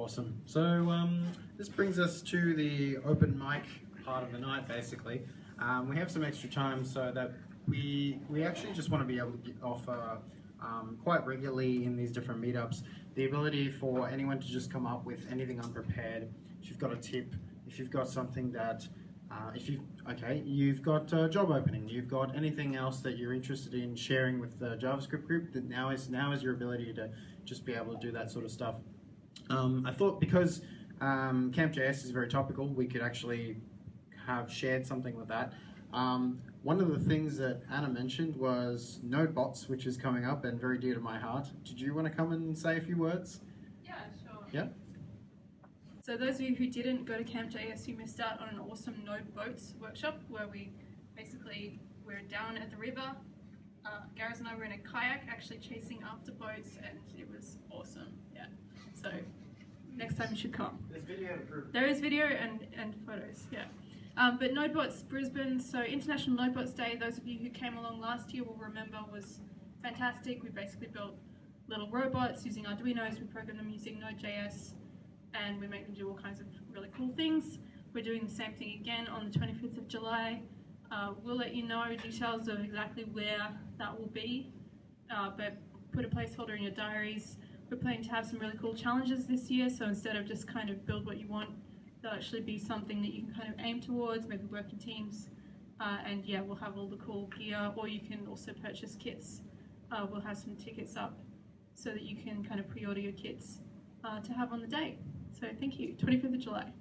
Awesome. So um, this brings us to the open mic part of the night, basically. Um, we have some extra time so that we we actually just want to be able to offer um, quite regularly in these different meetups the ability for anyone to just come up with anything unprepared. If you've got a tip, if you've got something that uh, if you okay, you've got a job opening, you've got anything else that you're interested in sharing with the JavaScript group, that now is now is your ability to just be able to do that sort of stuff. Um, I thought because um, Camp.js is very topical, we could actually have shared something with that. Um, one of the things that Anna mentioned was NodeBots, which is coming up and very dear to my heart. Did you want to come and say a few words? Yeah, sure. Yeah. So those of you who didn't go to Camp.js, you missed out on an awesome Node Boats workshop where we basically we're down at the river. Uh, Gareth and I were in a kayak actually chasing after boats and it was awesome. Next time you should come. There's video. There is video and, and photos, yeah. Um, but NodeBots Brisbane, so International NodeBots Day, those of you who came along last year will remember was fantastic. We basically built little robots using Arduinos, we programmed them using Node.js, and we make them do all kinds of really cool things. We're doing the same thing again on the 25th of July. Uh, we'll let you know details of exactly where that will be, uh, but put a placeholder in your diaries. We're planning to have some really cool challenges this year, so instead of just kind of build what you want, there'll actually be something that you can kind of aim towards, maybe work in teams. Uh, and yeah, we'll have all the cool gear, or you can also purchase kits. Uh, we'll have some tickets up so that you can kind of pre-order your kits uh, to have on the day. So thank you, 25th of July.